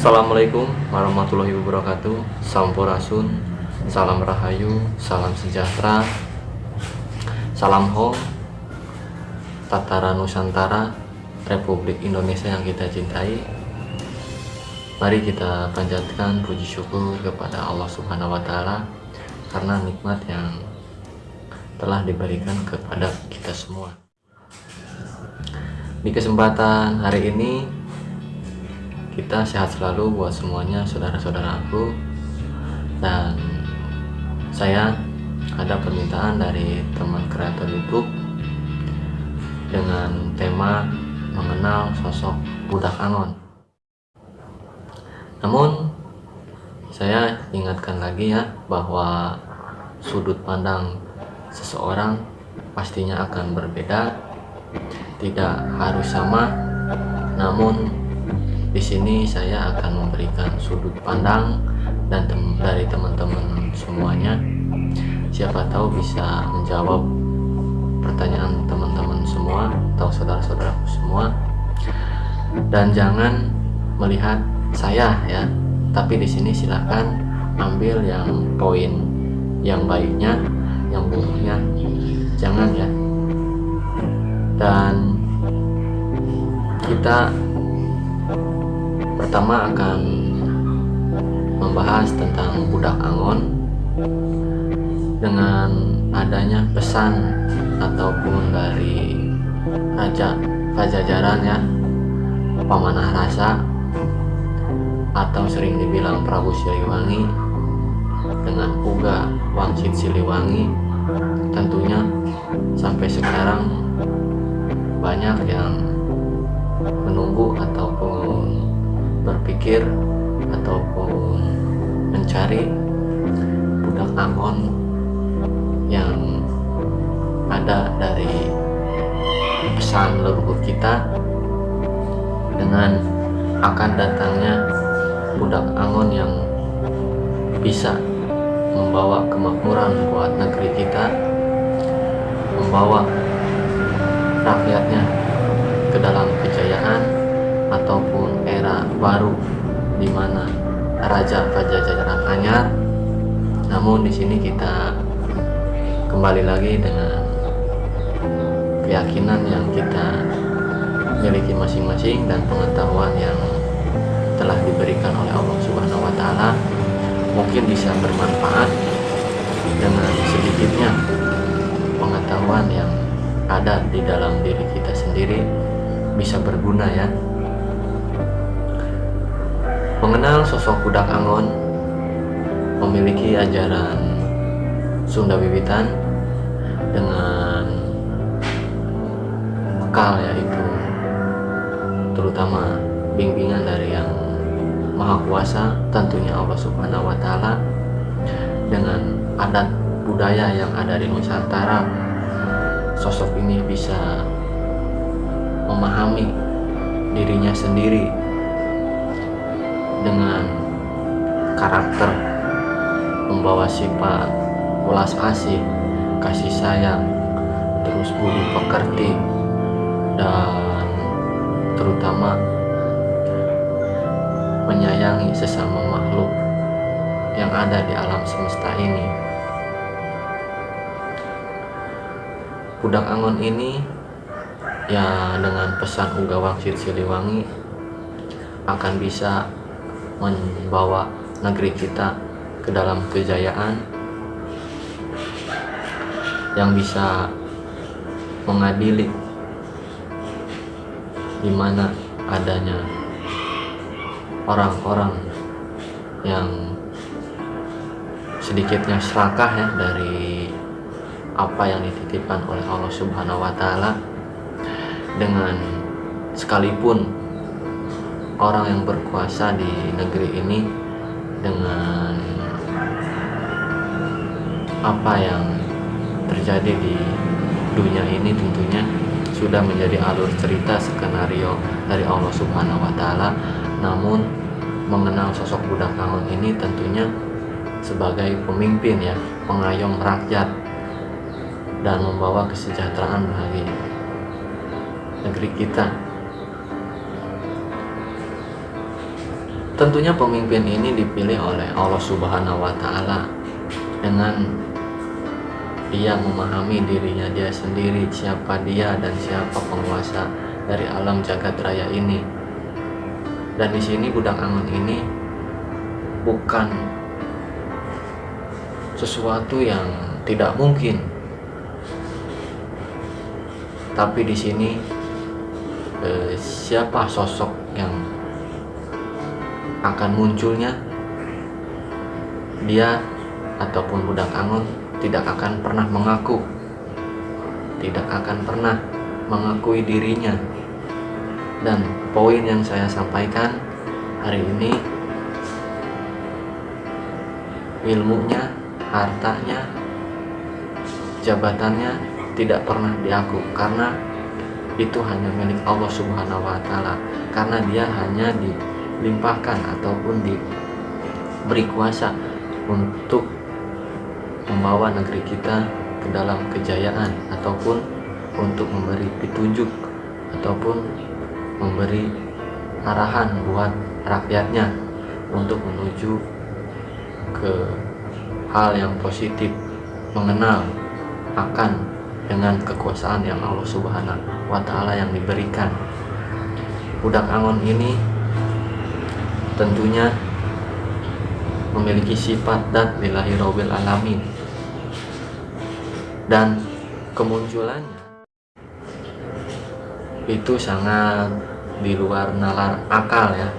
Assalamualaikum warahmatullahi wabarakatuh Sampurasun Salam Rahayu Salam Sejahtera Salam Hong Tatara Nusantara Republik Indonesia yang kita cintai Mari kita panjatkan puji syukur kepada Allah Subhanahu wa Ta'ala karena nikmat yang telah diberikan kepada kita semua. Di kesempatan hari ini kita sehat selalu buat semuanya saudara-saudaraku dan saya ada permintaan dari teman kreator YouTube dengan tema mengenal sosok budak Angon. Namun saya ingatkan lagi ya bahwa sudut pandang seseorang pastinya akan berbeda, tidak harus sama, namun di sini saya akan memberikan sudut pandang dan tem dari teman-teman semuanya. Siapa tahu bisa menjawab pertanyaan teman-teman semua atau saudara-saudaraku semua. Dan jangan melihat saya ya, tapi di sini silakan ambil yang poin yang baiknya, yang buruknya jangan ya. Dan kita pertama akan membahas tentang budak Angon dengan adanya pesan ataupun dari Raja Pajajaran ya Pamanah Rasa atau sering dibilang Prabu Siliwangi dengan Uga Wangsit Siliwangi. Tentunya sampai sekarang banyak yang menunggu ataupun berpikir ataupun mencari budak Angon yang ada dari pesan leluhur kita dengan akan datangnya budak Angon yang bisa membawa kemakmuran buat negeri kita membawa rakyatnya ke dalam kejayaan ataupun era baru di mana Raja Pajajaran Anyar. Namun di sini kita kembali lagi dengan keyakinan yang kita miliki masing-masing dan pengetahuan yang telah diberikan oleh Allah Subhanahu wa taala. Mungkin bisa bermanfaat dengan sedikitnya pengetahuan yang ada di dalam diri kita sendiri. Bisa berguna ya Mengenal sosok Budak Angon memiliki ajaran Sunda Wiwitan dengan bekal yaitu terutama bimbingan dari yang Maha Kuasa tentunya Allah Subhanahu wa taala dengan adat budaya yang ada di Nusantara. Sosok ini bisa memahami dirinya sendiri dengan karakter membawa sifat ulas asih kasih sayang terus budi pekerti dan terutama menyayangi sesama makhluk yang ada di alam semesta ini. Budak angon ini ya dengan pesan Uga Wangsit Siliwangi akan bisa membawa negeri kita ke dalam kejayaan yang bisa mengadili di mana adanya orang-orang yang sedikitnya serakah ya dari apa yang dititipkan oleh Allah Subhanahu wa taala dengan sekalipun orang yang berkuasa di negeri ini dengan apa yang terjadi di dunia ini tentunya sudah menjadi alur cerita skenario dari Allah Subhanahu wa taala. Namun mengenal sosok budak Kangon ini tentunya sebagai pemimpin ya, pengayom rakyat dan membawa kesejahteraan bagi negeri kita tentunya pemimpin ini dipilih oleh Allah Subhanahu wa taala dengan dia memahami dirinya dia sendiri siapa dia dan siapa penguasa dari alam jagat raya ini. Dan di sini budak angon ini bukan sesuatu yang tidak mungkin. Tapi di sini eh, siapa sosok yang akan munculnya dia ataupun budak angon tidak akan pernah mengaku tidak akan pernah mengakui dirinya. Dan poin yang saya sampaikan hari ini ilmunya hartanya jabatannya tidak pernah diaku karena itu hanya milik Allah Subhanahu wa taala karena dia hanya dilimpahkan ataupun diberi kuasa untuk membawa negeri kita ke dalam kejayaan ataupun untuk memberi petunjuk ataupun memberi arahan buat rakyatnya untuk menuju ke hal yang positif mengenal akan dengan kekuasaan yang Allah Subhanahu wa taala yang diberikan. Budak Angon ini tentunya memiliki sifat dan lillahi robil alamin. Dan kemunculannya itu sangat di luar nalar akal ya.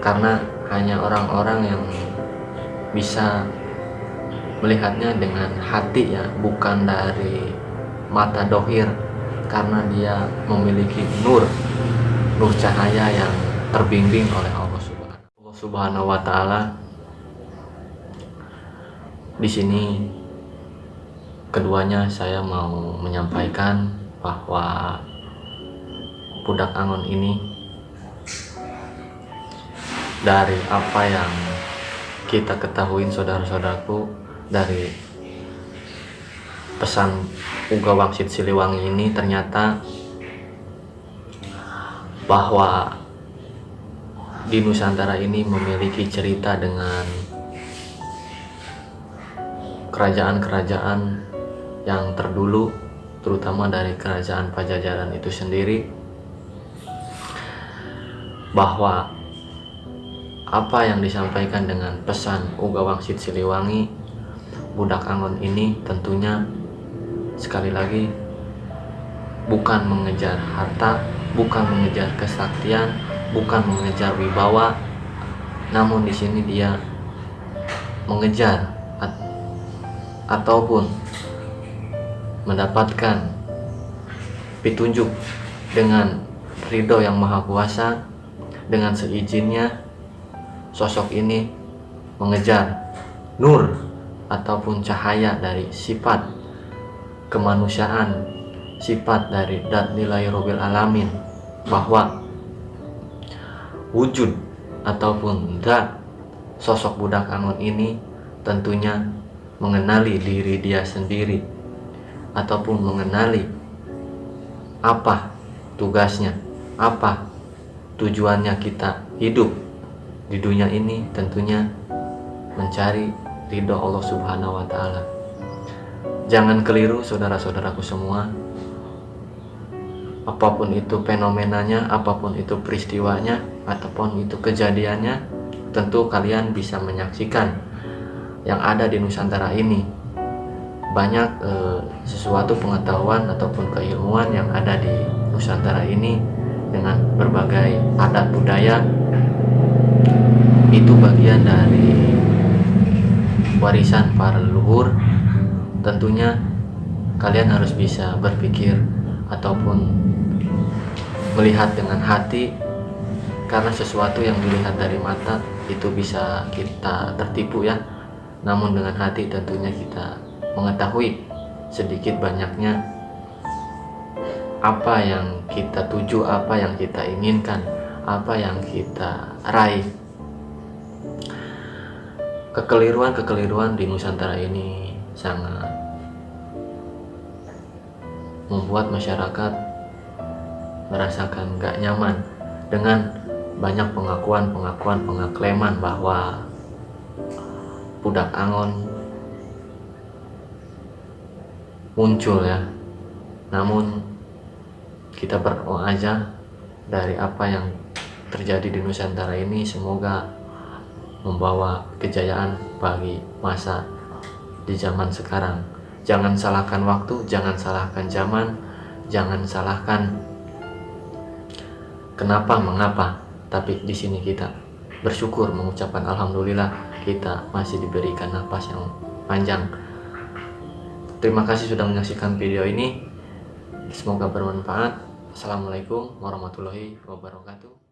Karena hanya orang-orang yang bisa melihatnya dengan hati ya bukan dari mata dohir. Karena dia memiliki nur nur cahaya yang terbimbing oleh Subhanahu wa taala. Di sini keduanya saya mau menyampaikan bahwa budak angon ini dari apa yang kita ketahui saudara-saudaraku dari pesan Uga Wangsit Siliwangi ini ternyata bahwa di Nusantara ini memiliki cerita dengan kerajaan-kerajaan yang terdulu terutama dari kerajaan Pajajaran itu sendiri bahwa apa yang disampaikan dengan pesan Uga Wangsit Siliwangi budak Angon ini tentunya sekali lagi bukan mengejar harta bukan mengejar kesaktian bukan mengejar wibawa namun di sini dia mengejar ataupun mendapatkan petunjuk dengan ridho yang maha kuasa dengan seizinnya sosok ini mengejar nur ataupun cahaya dari sifat kemanusiaan sifat dari dat nilai robil alamin bahwa wujud ataupun dat sosok budak angon ini tentunya mengenali diri dia sendiri ataupun mengenali apa tugasnya, apa tujuannya kita hidup di dunia ini tentunya mencari ridho Allah Subhanahu wa taala. Jangan keliru saudara-saudaraku semua. Apa pun itu fenomenanya, apa pun itu peristiwanya, ataupun itu kejadiannya, tentu kalian bisa menyaksikan yang ada di Nusantara ini. Banyak eh, sesuatu pengetahuan ataupun keilmuan yang ada di Nusantara ini dengan berbagai adat budaya. Itu bagian dari warisan para leluhur. Tentunya kalian harus bisa berpikir ataupun melihat dengan hati karena sesuatu yang dilihat dari mata itu bisa kita tertipu ya namun dengan hati tentunya kita mengetahui sedikit banyaknya apa yang kita tuju, apa yang kita inginkan, apa yang kita raih. Kekeliruan-kekeliruan di Nusantara ini sangat membuat masyarakat merasakan gak nyaman dengan banyak pengakuan pengakuan pengaklaman bahwa budak angon muncul ya. Namun kita berdoa aja dari apa yang terjadi di Nusantara ini semoga membawa kejayaan bagi masa di zaman sekarang jangan salahkan waktu jangan salahkan zaman jangan salahkan kenapa mengapa. Tapi di sini kita bersyukur mengucapkan alhamdulillah kita masih diberikan nafas yang panjang. Terima kasih sudah menyaksikan video ini. Semoga bermanfaat. Assalamualaikum warahmatullahi wabarakatuh